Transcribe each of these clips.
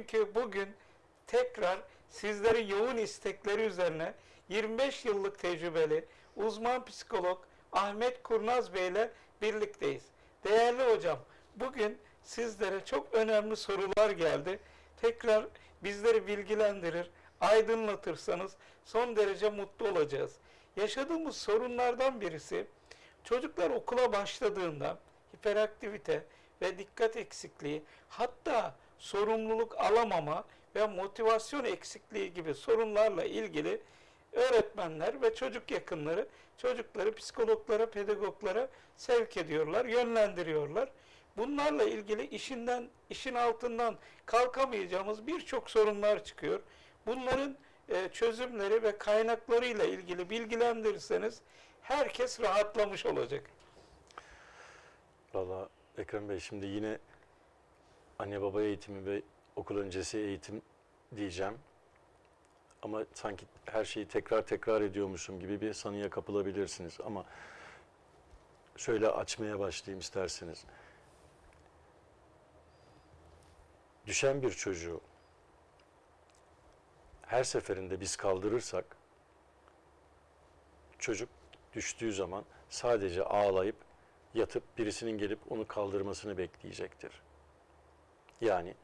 Çünkü bugün tekrar sizlerin yoğun istekleri üzerine 25 yıllık tecrübeli uzman psikolog Ahmet Kurnaz Bey ile birlikteyiz. Değerli hocam, bugün sizlere çok önemli sorular geldi. Tekrar bizleri bilgilendirir, aydınlatırsanız son derece mutlu olacağız. Yaşadığımız sorunlardan birisi çocuklar okula başladığında hiperaktivite ve dikkat eksikliği hatta sorumluluk alamama ve motivasyon eksikliği gibi sorunlarla ilgili öğretmenler ve çocuk yakınları çocukları psikologlara, pedagoglara sevk ediyorlar, yönlendiriyorlar. Bunlarla ilgili işinden, işin altından kalkamayacağımız birçok sorunlar çıkıyor. Bunların e, çözümleri ve kaynaklarıyla ilgili bilgilendirirseniz herkes rahatlamış olacak. Valla Ekrem Bey şimdi yine anne baba eğitimi ve okul öncesi eğitim diyeceğim. Ama sanki her şeyi tekrar tekrar ediyormuşum gibi bir sanıya kapılabilirsiniz. Ama şöyle açmaya başlayayım isterseniz. Düşen bir çocuğu her seferinde biz kaldırırsak çocuk düştüğü zaman sadece ağlayıp yatıp birisinin gelip onu kaldırmasını bekleyecektir. Yani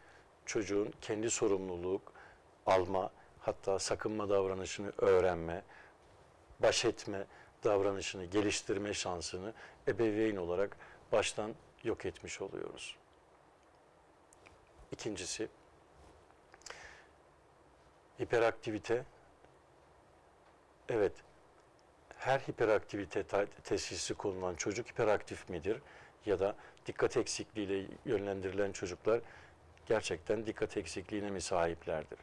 çocuğun kendi sorumluluk alma, hatta sakınma davranışını öğrenme, baş etme davranışını geliştirme şansını ebeveyn olarak baştan yok etmiş oluyoruz. İkincisi, hiperaktivite. Evet, her hiperaktivite teşhisi konulan çocuk hiperaktif midir? Ya da dikkat eksikliğiyle yönlendirilen çocuklar gerçekten dikkat eksikliğine mi sahiplerdir?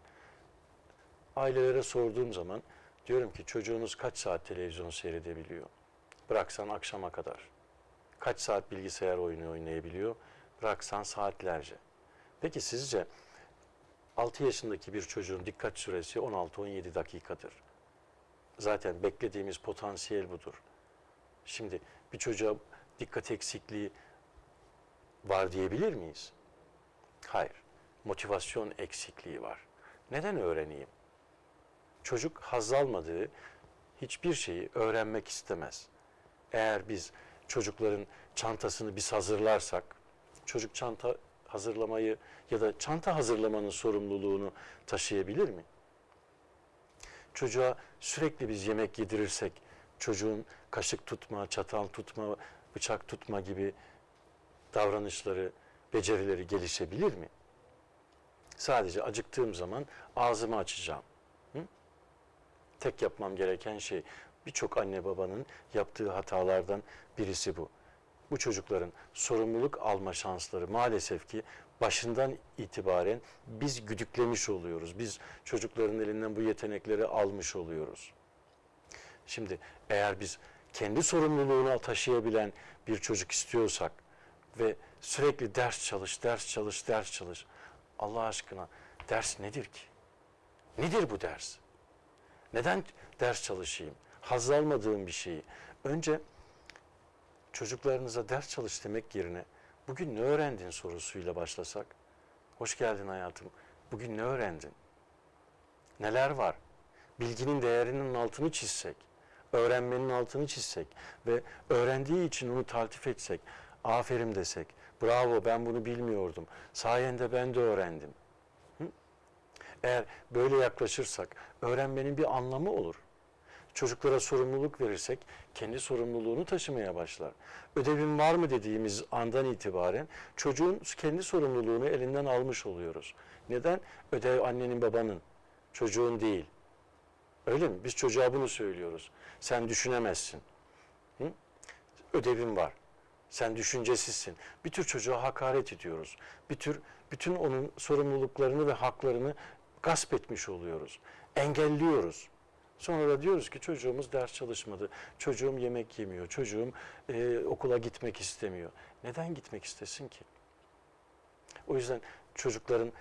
Ailelere sorduğum zaman diyorum ki çocuğunuz kaç saat televizyon seyredebiliyor? Bıraksan akşama kadar. Kaç saat bilgisayar oyunu oynayabiliyor? Bıraksan saatlerce. Peki sizce 6 yaşındaki bir çocuğun dikkat süresi 16-17 dakikadır. Zaten beklediğimiz potansiyel budur. Şimdi bir çocuğa dikkat eksikliği var diyebilir miyiz? Hayır. Motivasyon eksikliği var. Neden öğreneyim? Çocuk haz almadığı hiçbir şeyi öğrenmek istemez. Eğer biz çocukların çantasını biz hazırlarsak, çocuk çanta hazırlamayı ya da çanta hazırlamanın sorumluluğunu taşıyabilir mi? Çocuğa sürekli biz yemek yedirirsek, çocuğun kaşık tutma, çatal tutma, bıçak tutma gibi davranışları, becerileri gelişebilir mi? Sadece acıktığım zaman ağzımı açacağım. Hı? Tek yapmam gereken şey birçok anne babanın yaptığı hatalardan birisi bu. Bu çocukların sorumluluk alma şansları maalesef ki başından itibaren biz güdüklemiş oluyoruz. Biz çocukların elinden bu yetenekleri almış oluyoruz. Şimdi eğer biz kendi sorumluluğunu taşıyabilen bir çocuk istiyorsak ve sürekli ders çalış, ders çalış, ders çalış. Allah aşkına ders nedir ki? Nedir bu ders? Neden ders çalışayım? Haz almadığım bir şeyi. Önce çocuklarınıza ders çalış demek yerine bugün ne öğrendin sorusuyla başlasak. Hoş geldin hayatım. Bugün ne öğrendin? Neler var? Bilginin değerinin altını çizsek, öğrenmenin altını çizsek ve öğrendiği için onu taltif etsek, aferin desek, bravo ben bunu bilmiyordum, sayende ben de öğrendim. Hı? Eğer böyle yaklaşırsak öğrenmenin bir anlamı olur. Çocuklara sorumluluk verirsek kendi sorumluluğunu taşımaya başlar. Ödevin var mı dediğimiz andan itibaren çocuğun kendi sorumluluğunu elinden almış oluyoruz. Neden? Ödev annenin babanın, çocuğun değil. Öyle mi? Biz çocuğa bunu söylüyoruz. Sen düşünemezsin. Hı? Ödevin var. Sen düşüncesizsin. Bir tür çocuğa hakaret ediyoruz. Bir tür bütün onun sorumluluklarını ve haklarını gasp etmiş oluyoruz. Engelliyoruz. Sonra da diyoruz ki çocuğumuz ders çalışmadı, çocuğum yemek yemiyor, çocuğum e, okula gitmek istemiyor. Neden gitmek istesin ki? O yüzden çocukların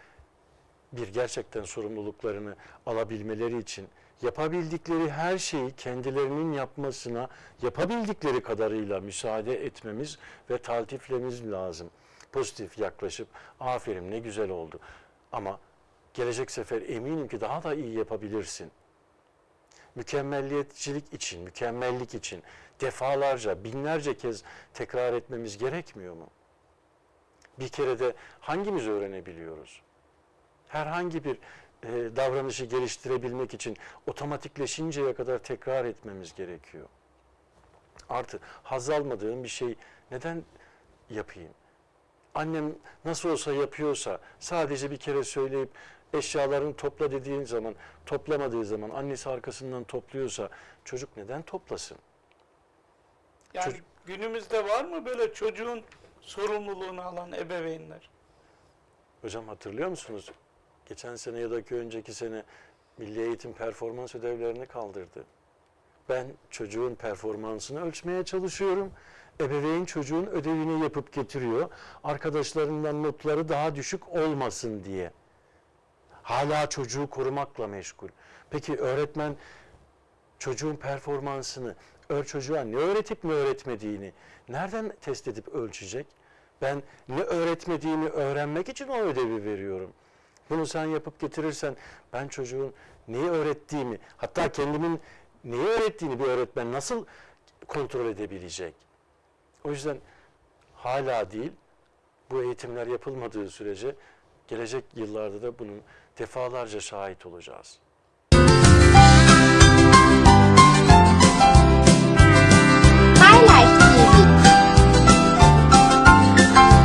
bir gerçekten sorumluluklarını alabilmeleri için yapabildikleri her şeyi kendilerinin yapmasına yapabildikleri kadarıyla müsaade etmemiz ve taltiflememiz lazım. Pozitif yaklaşıp aferin ne güzel oldu. Ama gelecek sefer eminim ki daha da iyi yapabilirsin. Mükemmelliyetçilik için, mükemmellik için defalarca, binlerce kez tekrar etmemiz gerekmiyor mu? Bir kere de hangimiz öğrenebiliyoruz? Herhangi bir e, davranışı geliştirebilmek için otomatikleşinceye kadar tekrar etmemiz gerekiyor. Artı haz almadığım bir şey neden yapayım? Annem nasıl olsa yapıyorsa sadece bir kere söyleyip eşyalarını topla dediğin zaman toplamadığı zaman annesi arkasından topluyorsa çocuk neden toplasın? Yani Çocuk- günümüzde var mı böyle çocuğun sorumluluğunu alan ebeveynler? Hocam hatırlıyor musunuz? Geçen sene ya da ki önceki sene Milli Eğitim performans ödevlerini kaldırdı. Ben çocuğun performansını ölçmeye çalışıyorum. Ebeveyn çocuğun ödevini yapıp getiriyor. Arkadaşlarından notları daha düşük olmasın diye. Hala çocuğu korumakla meşgul. Peki öğretmen çocuğun performansını, ör çocuğa ne öğretip ne öğretmediğini nereden test edip ölçecek? Ben ne öğretmediğini öğrenmek için o ödevi veriyorum. Bunu sen yapıp getirirsen ben çocuğun neyi öğrettiğimi, hatta kendimin neyi öğrettiğini bir öğretmen nasıl kontrol edebilecek? O yüzden hala değil, bu eğitimler yapılmadığı sürece gelecek yıllarda da bunun defalarca şahit olacağız.